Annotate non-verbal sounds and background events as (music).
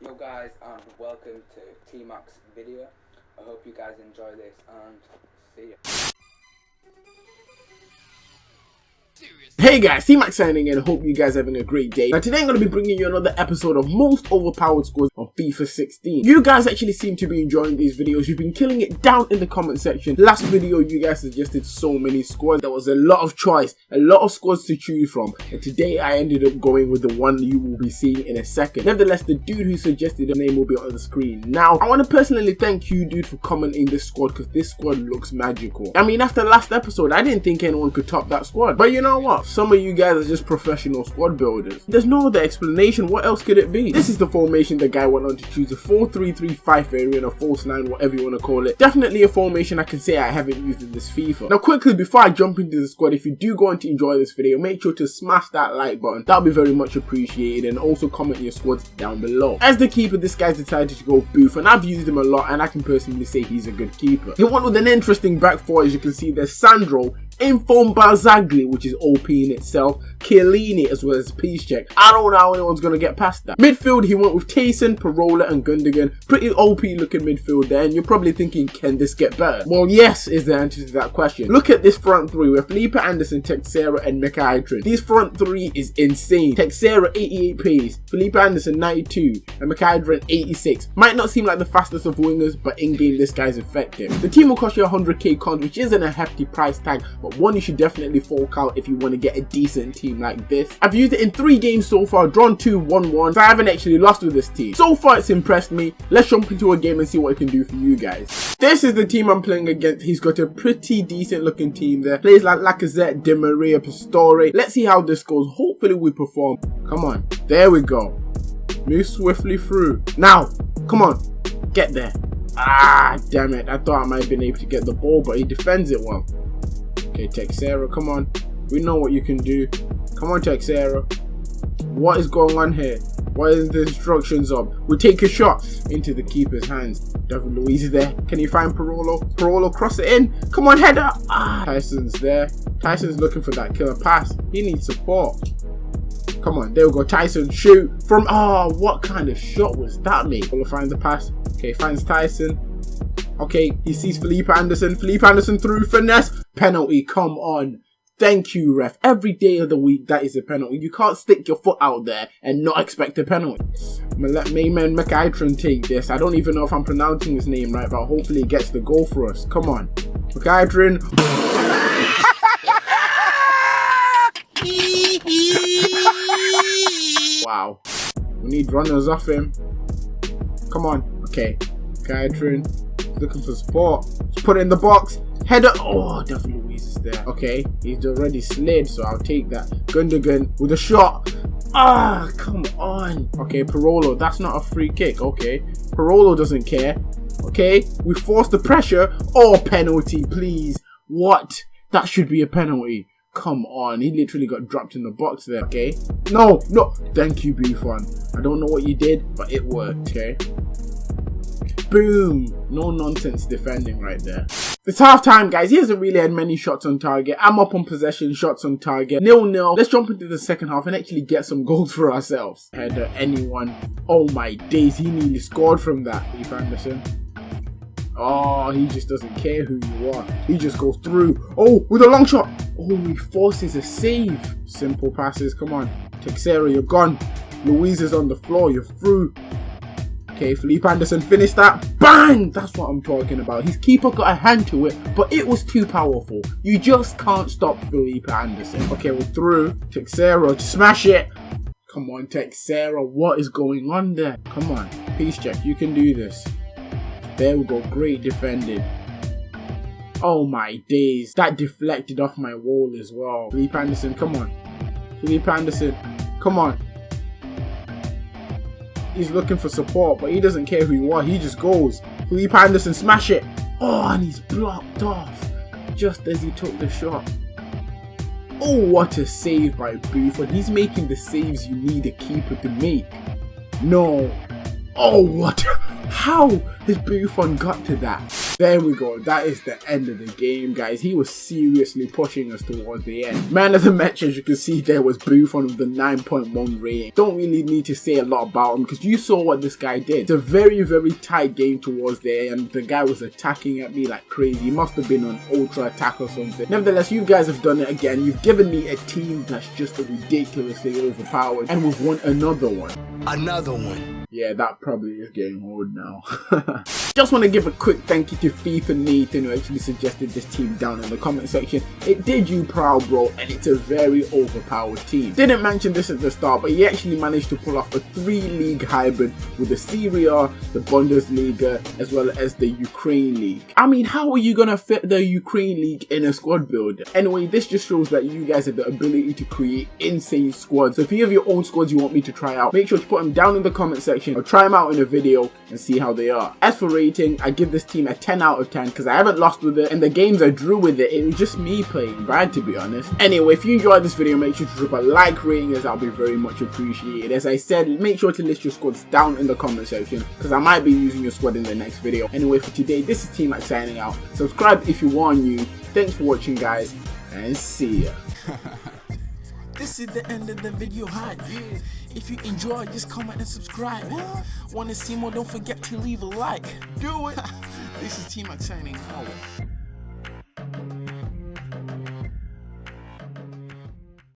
Yo guys and welcome to T-Max video. I hope you guys enjoy this and see ya. Hey guys, T-Max signing in, hope you guys having a great day. Now today I'm going to be bringing you another episode of most overpowered scores on FIFA 16. You guys actually seem to be enjoying these videos, you've been killing it down in the comment section. Last video you guys suggested so many squads. there was a lot of choice, a lot of squads to choose from. And today I ended up going with the one you will be seeing in a second. Nevertheless, the dude who suggested the name will be on the screen. Now, I want to personally thank you dude for commenting this squad because this squad looks magical. I mean, after last episode, I didn't think anyone could top that squad. But you know what? Some of you guys are just professional squad builders. There's no other explanation, what else could it be? This is the formation the guy went on to choose, a 4-3-3-5 variant, a false 9, whatever you want to call it. Definitely a formation I can say I haven't used in this FIFA. Now quickly, before I jump into the squad, if you do go on to enjoy this video, make sure to smash that like button. That'll be very much appreciated and also comment your squads down below. As the keeper, this guy's decided to go Booth and I've used him a lot and I can personally say he's a good keeper. He went with an interesting back four, as you can see there's Sandro, Inform Barzagli, which is OP in itself, Chiellini as well as Piszczek. I don't know how anyone's going to get past that. Midfield, he went with Taison, Parolo and Gundogan. Pretty OP looking midfield there, and you're probably thinking, can this get better? Well, yes is the answer to that question. Look at this front three with Felipe Anderson, Teixeira and Mkhitaryan. These front three is insane. Teixeira 88 pace, Felipe Anderson 92 and Mkhitaryan 86. Might not seem like the fastest of wingers, but in-game this guy's effective. The team will cost you 100k cons, which isn't a hefty price tag, but one you should definitely fork out if you want to get a decent team like this. I've used it in three games so far, drawn two, won one, so I haven't actually lost with this team. So far it's impressed me. Let's jump into a game and see what it can do for you guys. This is the team I'm playing against. He's got a pretty decent looking team there. Plays like Lacazette, Di Maria, Pastore. Let's see how this goes. Hopefully we perform. Come on. There we go. Move swiftly through. Now, come on. Get there. Ah, damn it. I thought I might have been able to get the ball, but he defends it well. Okay, Teixeira, come on. We know what you can do. Come on, Teixeira. What is going on here? Why is the instructions up? We take a shot into the keeper's hands. David Luiz is there. Can you find Parolo? Parolo cross it in. Come on, header. Ah, Taison's there. Taison's looking for that killer pass. He needs support. Come on, there we go. Taison shoot from. Oh, what kind of shot was that, mate? Parolo finds the pass. Okay, finds Taison. Okay, he sees Felipe Anderson. Felipe Anderson through finesse. Penalty, come on. Thank you, ref. Every day of the week, that is a penalty. You can't stick your foot out there and not expect a penalty. I'm gonna let Mayman Mkhitaryan take this. I don't even know if I'm pronouncing his name right, but hopefully he gets the goal for us. Come on. Mkhitaryan. (laughs) wow. We need runners off him. Come on. Okay. Mkhitaryan. Looking for support. Let's put it in the box. Header. Oh, David Luiz is there. Okay, he's already slid, so I'll take that. Gundogan with a shot. Ah, come on. Okay, Parolo. That's not a free kick. Okay, Parolo doesn't care. Okay, we force the pressure. Oh, penalty, please. What? That should be a penalty. Come on, he literally got dropped in the box there, okay? No, no, thank you, Buffon. I don't know what you did, but it worked, okay? Boom! No nonsense defending right there. It's half time, guys. He hasn't really had many shots on target. I'm up on possession, shots on target. Nil nil. Let's jump into the second half and actually get some (laughs) goals for ourselves. Header, uh, anyone. Oh my days, he nearly scored from that. Leif Anderson. Oh, he just doesn't care who you are. He just goes through. Oh, with a long shot. Oh, he forces a save. Simple passes. Come on. Teixeira, you're gone. Luiz is on the floor. You're through. Okay, Felipe Anderson finished that. Bang! That's what I'm talking about. His keeper got a hand to it, but it was too powerful. You just can't stop Felipe Anderson. Okay, we're through. Teixeira, smash it. Come on, Teixeira. What is going on there? Come on. Piszczek, you can do this. There we go. Great defending. Oh my days. That deflected off my wall as well. Felipe Anderson, come on. Felipe Anderson, come on. He's looking for support, but he doesn't care who you are. He just goes. Felipe Anderson, smash it. Oh, and he's blocked off just as he took the shot. Oh, what a save by Buffon. He's making the saves you need a keeper to make. No. Oh, what? (laughs) How has Buffon got to that? There we go. That is the end of the game, guys. He was seriously pushing us towards the end. Man of the match, as you can see there, was Buffon with the 9.1 rating. Don't really need to say a lot about him because you saw what this guy did. It's a very, very tight game towards there and the guy was attacking at me like crazy. He must have been on ultra attack or something. Nevertheless, you guys have done it again. You've given me a team that's just ridiculously overpowered and we've won another one. Another one. Yeah, that probably is getting old now. (laughs) Just want to give a quick thank you to FIFA Nathan who actually suggested this team down in the comment section. It did you proud bro and it's a very overpowered team. Didn't mention this at the start but he actually managed to pull off a three league hybrid with the Serie A, the Bundesliga as well as the Ukraine League. I mean how are you gonna fit the Ukraine League in a squad builder? Anyway this just shows that you guys have the ability to create insane squads. So if you have your own squads you want me to try out make sure to put them down in the comment section section. I'll try them out in a video and see how they are. As for rating, I give this team a 10 out of 10 because I haven't lost with it and the games I drew with it, it was just me playing bad to be honest. Anyway, if you enjoyed this video, make sure to drop a like rating as that'll be very much appreciated. As I said, make sure to list your squads down in the comment section because I might be using your squad in the next video. Anyway, for today, this is T-Max signing out. Subscribe if you are new. Thanks for watching guys and see ya. (laughs) This is the end of the video hi. If you enjoy, just comment and subscribe. Want to see more? Don't forget to leave a like. Do it. (laughs) this is T-Max signing out.